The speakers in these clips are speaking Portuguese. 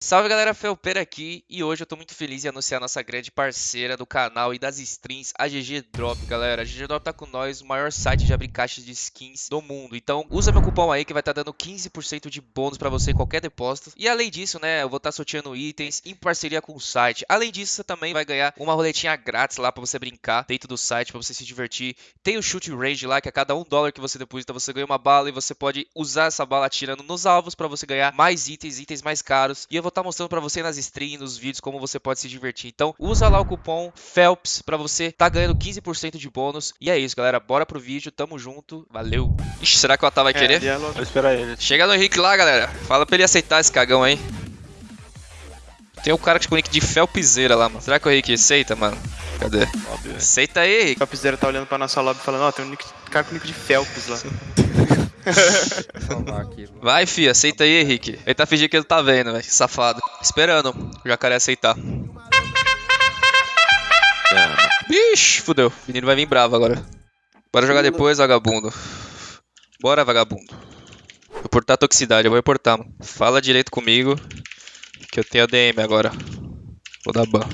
Salve galera, Felpeira aqui e hoje eu tô muito feliz em anunciar nossa grande parceira do canal e das streams, a GG Drop, galera. A GG Drop tá com nós, o maior site de abrir caixas de skins do mundo. Então usa meu cupom aí que vai estar tá dando 15% de bônus pra você em qualquer depósito. E além disso, né, eu vou estar tá sorteando itens em parceria com o site. Além disso, você também vai ganhar uma roletinha grátis lá pra você brincar dentro do site, pra você se divertir. Tem o Shoot Range lá, que a cada um dólar que você deposita, você ganha uma bala e você pode usar essa bala atirando nos alvos pra você ganhar mais itens, itens mais caros. E eu vou estar tá mostrando para você nas streams, nos vídeos, como você pode se divertir. Então, usa lá o cupom FELPS para você tá ganhando 15% de bônus. E é isso, galera. Bora pro vídeo. Tamo junto. Valeu. Ixi, será que o Otávio vai é, querer? Vou esperar ele. Chega no Henrique lá, galera. Fala pra ele aceitar esse cagão aí. Tem um cara com o nick de Felpzeira lá, mano. Será que o Henrique aceita, mano? Cadê? Óbvio. Aceita aí, Henrique. O Felpzeira tá olhando pra nossa lobby falando, ó, oh, tem um nick, cara com o nick de Felps lá. Vai, fi, aceita aí, Henrique. Ele tá fingindo que ele tá vendo, velho. Safado. Esperando o jacaré aceitar. Bicho, fudeu. O menino vai vir bravo agora. Bora jogar depois, vagabundo. Bora, vagabundo. Reportar toxicidade, eu vou reportar, mano. Fala direito comigo. Que eu tenho ADM agora. Vou dar ban.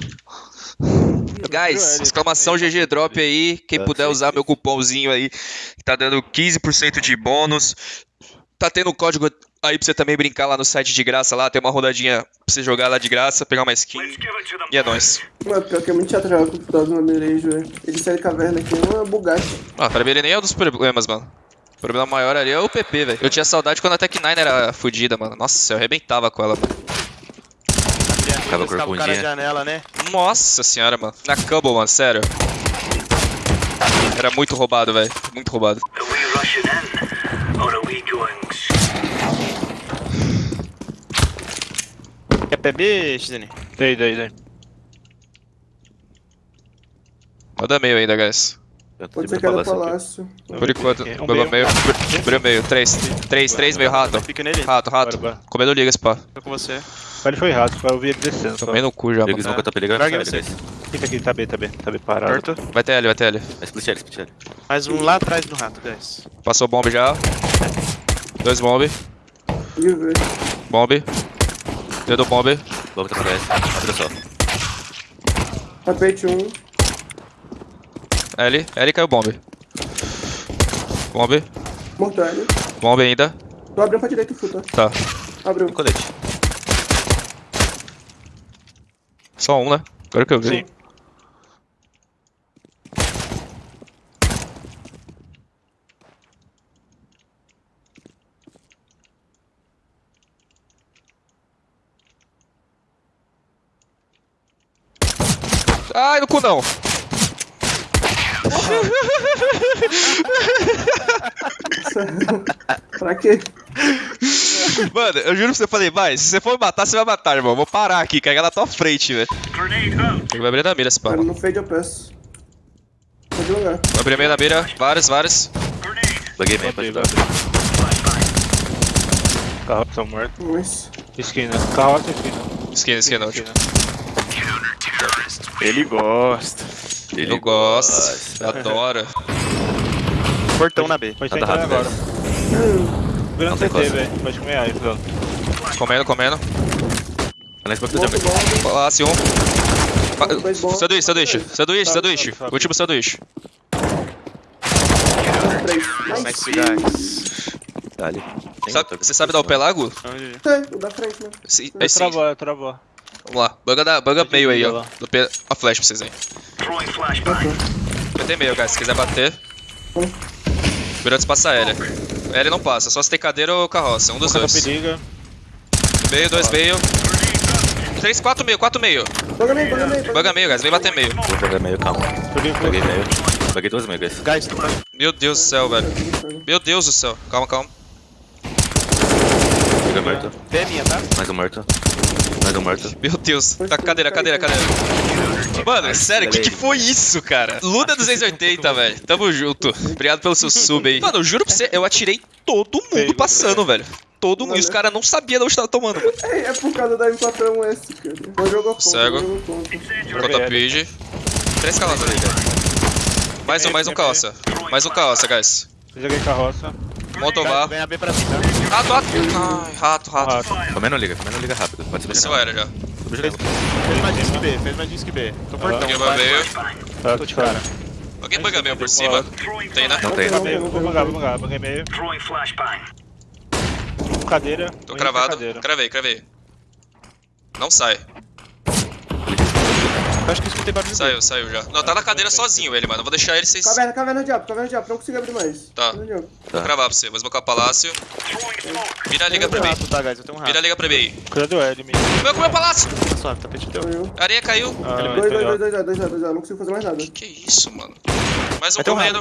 Guys, exclamação GG Drop aí. Quem puder usar meu cupomzinho aí, que tá dando 15% de bônus. Tá tendo um código aí pra você também brincar lá no site de graça lá. Tem uma rodadinha pra você jogar lá de graça, pegar uma skin. E é nóis. Mano, pior que é muito chato jogar com o no Mirejo, velho. Ele sai de caverna aqui, é uma bugatti. Ah, pra mim ele nem é um dos problemas, mano. O problema maior ali é o PP, velho. Eu tinha saudade quando a Tech9 era fodida, mano. Nossa, eu arrebentava com ela, mano. Ficava corcundinha. janela, né? Nossa senhora, mano. Na Cubble, mano, sério. Era muito roubado, velho. Muito roubado. Quer PB, XN? Dei, dei, dei. Roda meio ainda, guys. Pode ser cada palácio. Por enquanto, um meio. meio. Abriu meio. Três. Três, três meio rato. Fica nele. Rato, rato. Comendo ligas, pá. Tô com você. Ele foi rato, eu vi ele descendo. Tomei no cu já, mano. Eles nunca tá pegando. Larga vocês. Fica aqui, tá bem, tá bem. Tá bem parado. Perto. Vai ter L, vai ter L. É split L, split L. Mais um lá atrás do rato, guys. Passou bomb já. Dois bomb. Bomb. Deu do bomb. Bomb tá pra S. Abre só. Tapete 1. L. L caiu bomb. Bomb. Mortalha. Bomb ainda. Tô abrindo pra direita o futa. Tá. Abriu. Colete. Só um, né? Agora que eu vi. Sim. Ai, no cu não! pra quê? Mano, eu juro pra você, eu falei, vai, se você for me matar, você vai matar, irmão. Vou parar aqui, carregar na tua frente, velho. Tem que abrir na mira esse pá. No fade eu peço. Pode jogar. Vou abrir meio na mira, vários, vários. Buguei meio, pode dar. Carroça tá morto. Nice. Esquina. Carroça esquina. Esquina, esquina, último. Ele gosta. Ele eu gosto, adora. Portão na B. Pode tá entrar agora. Virando CT, velho. Pode comer aí, Fran. Comendo, comendo. Palácio 1. Sanduíche, sanduíche. Sanduíche, sanduíche. Último sanduíche. Nice, guys. Dale. Você sabe dar o pelago? O da frente, né? Sim, é sim. Travou, travou. Vamos lá, banga, da, banga meio aí, ó. Do P... A flash pra vocês aí. Ter meio, guys, se quiser bater. Virantes passa L. L não passa, só se tem cadeira ou carroça, um dos dois. Meio, dois meio. Três, quatro meio, quatro meio. Banga meio, banga meio. Banga meio, guys, vem bater meio. Vou jogar meio, calma. Peguei meio. Peguei dois meio, guys. Guys, Meu Deus do céu, velho. Meu Deus do céu. Calma, calma. Peguei morto. T é minha, tá? Mais um morto. Mais um morto. Meu Deus. Tá, cadeira, cadeira, cadeira. Mano, sério, o que, que foi isso, cara? Luna 280, velho. Tamo junto. Obrigado pelo seu sub aí. Mano, eu juro pra você, eu atirei todo mundo passando, velho. Todo mundo. E os caras não sabiam de onde tava tomando, mano. É, é por causa da M4S, cara. Não jogou contra, Cego. Conta page. Três carroças ali, velho. Mais um, mais um carroça. Mais um carroça, guys. Joguei carroça. Montovar. Vem a B pra mim, tá? Rato, rato. Ai, rato, rato. Comendo liga, comendo liga rápido. Pode subir janela. era já. Fez mais disque B, fez mais disque B. Tô portão. Peguei vai. Tá, Tô de cara. Alguém banga meio por cima? Tem, né? Não tem. Vou não, bangar, vou bangar, banguei meio. Cadeira. Tô vou cravado. cadeira. Cravei, cravei. Não sai. Eu acho que escutei barulho. Saiu, saiu já. Não, tá na cadeira sozinho ele, mano. Eu vou deixar ele sem. Caverna, caverna diabo, caverna diabo. Não consigo abrir mais. Tá. Vou cravar pra você. Vou smocar o palácio. Vira a liga pra mim. tá, guys? Eu tenho um rato. Vira a liga pra mim. Cuidado do L, menino. Meu, comeu o palácio! Tá suave, tapete teu. Areia caiu. Ah, Dois, dois, dois, dois, dois, dois, dois. Não consigo fazer mais nada. Que que é isso, mano? Mais um Vai correndo.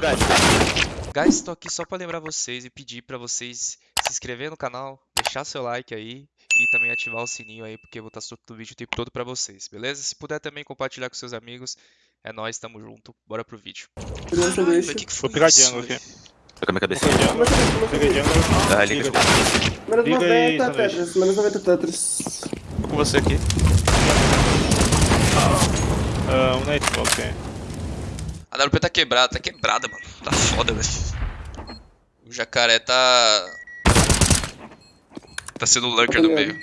guys. Tô aqui só pra lembrar vocês e pedir pra vocês se inscrever no canal, deixar seu like aí e também ativar o sininho aí, porque eu vou estar soltando vídeo o tempo todo pra vocês, beleza? Se puder também compartilhar com seus amigos, é nóis, tamo junto, bora pro vídeo. Peguei um Ai, que que Vou foi pegar isso, jungle velho? aqui. Tô com a minha cabeça. Peguei jungle. Ah, liga. Menos Liga aí, 90 sanduíche. tetras, menos 90 tetras. Tô com você aqui. Ah, um night smoke tem. A WP tá quebrada, tá quebrada, mano. Tá foda, velho. O jacaré tá. Tá sendo o lurker no meio.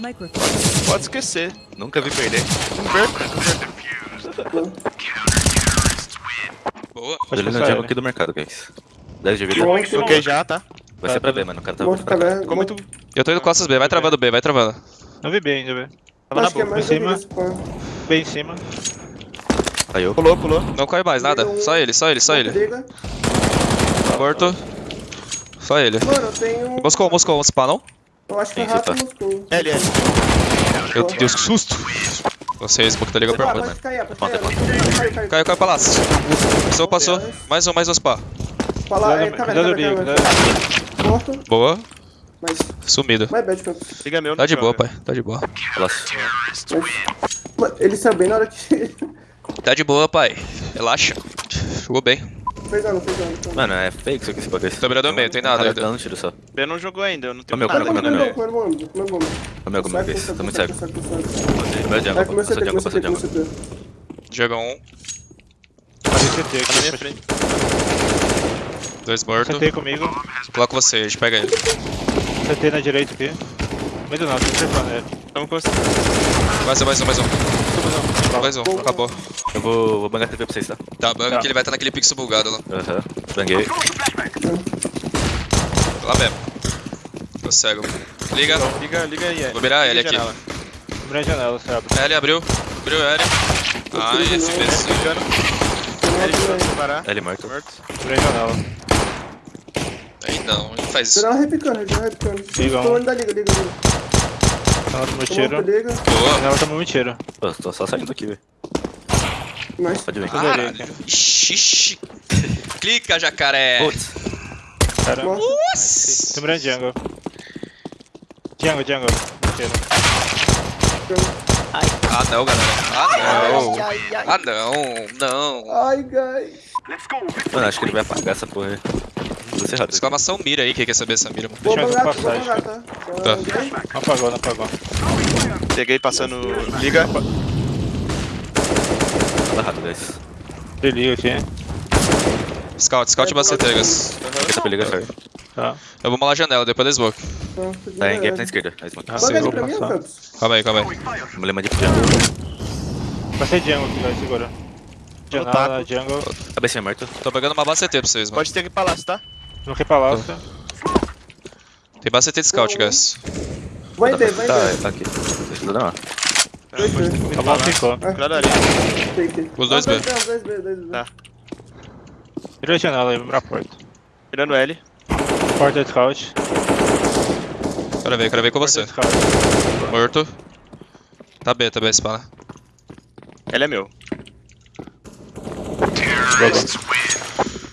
Microphone. Pode esquecer. Nunca vi perder. Não. Boa. Tô Pode passar o jungle ele. aqui do mercado, guys. 10 de vida. Bloquei já, tá? Vai ser pra B, mano. O cara tá. Ficou muito... Eu tô indo costas B, vai travando B, vai travando. Não vi bem ainda, velho. Tava na Acho é boca. mais Em cima. Bem em cima. Caiu. Pulou, pulou. Não cai mais, nada. Só ele, só ele, só ele. Morto. Só ele. Mano, eu tenho. Moscou, Moscou, vamos não? Eu acho que é rato tá. Moscou. L, L. Meu Deus, que susto! Você, Smoke tá ligado pra Ah, mim. Conta, cair. Caiu, caiu, caiu. Caiu, caiu, palácio. Passou, passou. Mais um, mais um spa. Fala, é, Cuidado, caverna, cuidado do Liga, caverna, cuidado. caverna. Morto. Boa. Mas. Sumido. Mais bad, Campos. Liga meu. Tá de boa, pai. Tá de boa. Mas. Mano, ele saiu bem na hora que. Tá de boa, pai. Relaxa. Jogou bem. fez dano, fez dano. então. Mano, é fake isso aqui, esse bagulho. Tô mirando meio, tem nada ainda. dando tiro só. B não jogou ainda, eu não tenho meu, nada. Tô muito cego. Meu começou a passa ter, jungle. começou a ter. Joga um. Fazer CT Tá na minha aqui. frente. Dois mortos. CT comigo. Você, a gente pega ele. CT na direita aqui. Meio do nada, tô trepando ele. Tamo com você. Mais um, mais um, mais um. Mais um, acabou. Eu vou, vou bangar TP pra vocês, tá? Tá, banga Tá. que ele vai estar naquele pixel bugado lá. Aham. Banguei. Lá mesmo. Tô cego. Liga. Liga, liga aí, L. Vou virar L aqui. janela. Abre a janela, você abre. L abriu. Abriu L. Ai, FBC. Ligando. L Não, pra separar. L morto. Morto. Abre a janela. Não, ele faz isso. Geral repicando, geral repicando. Liga um. Tô olhando da liga, liga, liga. Janela tomou Tô tiro. Janela tomou um tiro. Pô, tô só saindo aqui, velho. Nice. Pode vir. Caralho. Ixi. Clica, jacaré. Putz. Cara, Morto. Nossa. tô mirando jungle. Jungle, jungle. Tiro. Ah, não, galera. Ah, não. Ah, não. Não. Ai, guys. Mano, acho que ele vai apagar essa porra aí. Rápido. Exclamação mira aí, quem quer saber essa mira, mano? Vou Deixa eu bangar, ver vou passagem. bangar, tá? Tá. Não apagou, não apagou. Peguei passando. Liga. Tá rápido, guys. Desliga aqui. Scout, scout bacetegas. Aqui tá peliga, sorry. Tá. Eu vou malar a janela, depois da smoke. Tá, Tá em gap na esquerda. Aí, smoke. Ah, pra. Campos. Calma aí, calma aí. Vamos ler mais de jungle. Passei jungle aqui, vai, segura. Janela, jungle. Cabecinha morta. Tô pegando uma base CT pra vocês, mano. Pode ter que palácio, tá? Bloquei palácio. Tem base CT de scout, guys. Vai ter, vai Tá, ter. tá aqui. Eu dar uma. Dois B. Tá bom, ficou. Cuidado ali. Os dois B. Ah, Dois B, dois B. Tá. Vira a janela aí, vamos pra porta. Virando L. Porta de scout. Quero ver, quero ver com você. Morto. Tá B, tá B, né? L é meu. Ai,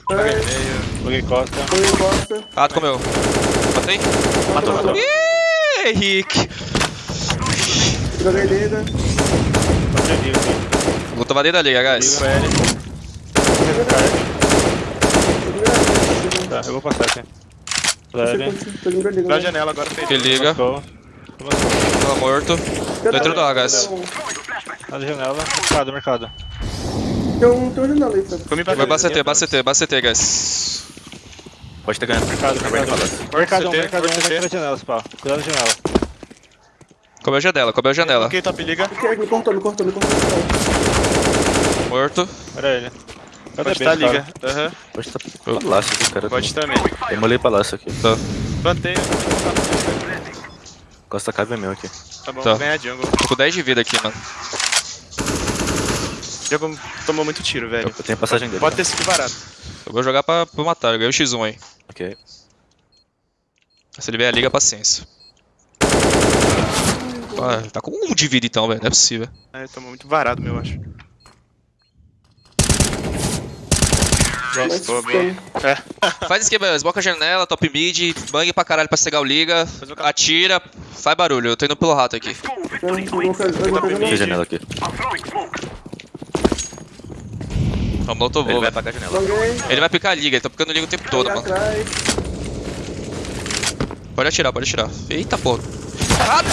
Bloquei costa. Em bosta. Ah, tu comeu. Matei? Matou, matou. Ih, Henrique. Joguei liga. Porta de liga aqui. Vou tomar dentro da liga, guys. Liga L. Tá, eu vou passar aqui. Tô indo pra liga. Pra janela agora. Que liga. Tá morto. Dentro da, guys. Na janela. Mercado, mercado. Tem um, tem aí, Felps. Comi pra Vai trás. baceter, baceter, baceter, guys. Pode ter ganhado. Mercado, Acabei de mercado. falar. Mercadão, na janela, pá. Cuidado na janela. Comeu janela, comeu janela. Ok, top, liga. Ok, me cortou, me cortou, me cortou. Morto. Era ele. Pode B, tá, liga. Aham. Pode estar palácio aqui, cara. Pode também. Demolei palácio aqui. Plantei. Costa cave é meu aqui. Tá bom, Tá. vou ganhar jungle. Tô com 10 de vida aqui, mano. Jungle tomou muito tiro, velho. Eu tenho a passagem dele. Pode ter sido barato. Eu vou jogar pra, pra matar, eu ganhei o X1 aí. Ok. Se ele vier a liga, paciência. Ah, tá com um de vida então, velho. Não é possível. É, tomou muito varado, meu, eu acho. Boa. tem. Faz esquema, esboca a janela, top mid, bangue pra caralho pra cegar o liga, atira, faz barulho. Eu tô indo pelo rato aqui. Tem nada. janela aqui. Vamos, não tô Ele vai apagar a janela. Ele vai picar a liga, ele tá picando liga o tempo todo, mano. atrás. Pode atirar, pode atirar. Eita porra. Rato!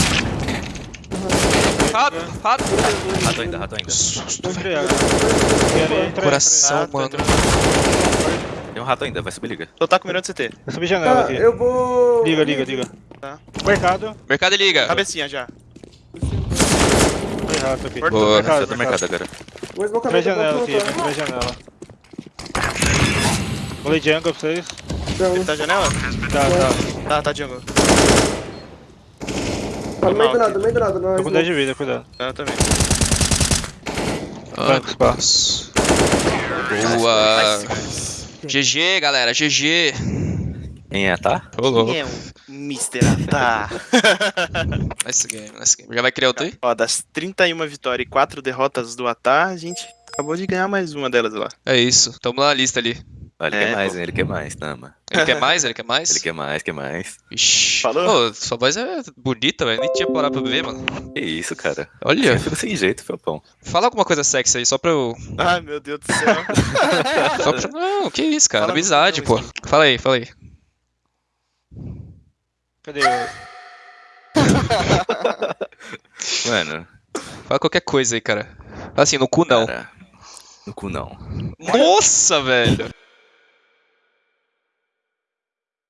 Rato, rato. Rato ainda, rato ainda. Susto, velho. Coração, tá mano. Tem um rato ainda, vai subir liga. Tá com mirando CT. entra. Subir janela Tá, aqui. eu vou. Liga, liga, liga. Tá. Mercado. Mercado e liga. Cabecinha já. Tem rato aqui. Boa. Mercado, Eu tô no mercado agora. Vou esbocar Três minha janela aqui, três janela. Rolei jungle pra vocês. Então, Ele tá janela? Tá, tá. Tá, tá jungle. tá no meio do nada, no meio do nada. Não, Tô com 10 de vida, cuidado. Tá, também. Ah, Bancos, pá. Boa. GG, galera, GG. Quem é, tá? Louco. É um Mr. Atar. Nice game, nice game. Já vai criar outro aí? Ó, das 31 vitórias e 4 derrotas do Atar, a gente acabou de ganhar mais uma delas lá. É isso. Tamo na lista ali. Ah, ele É, quer mais, pô. hein? Ele quer mais, Tama. Ele quer mais? Ele quer mais? Ele quer mais, quer mais. Ixi. Falou? Ô, sua voz é bonita, velho. Nem tinha parado pra ver, mano. Que isso, cara. Olha. Eu fico sem jeito, Felpão. Fala alguma coisa sexy aí, só pra eu. Ai, meu Deus do céu. Só pra... Não, que isso, cara. Fala Amizade, pô. Fala aí, fala aí. Cadê. Mano, Fala qualquer coisa aí, cara. Assim, no cu não. cara. No cu não. Nossa, velho.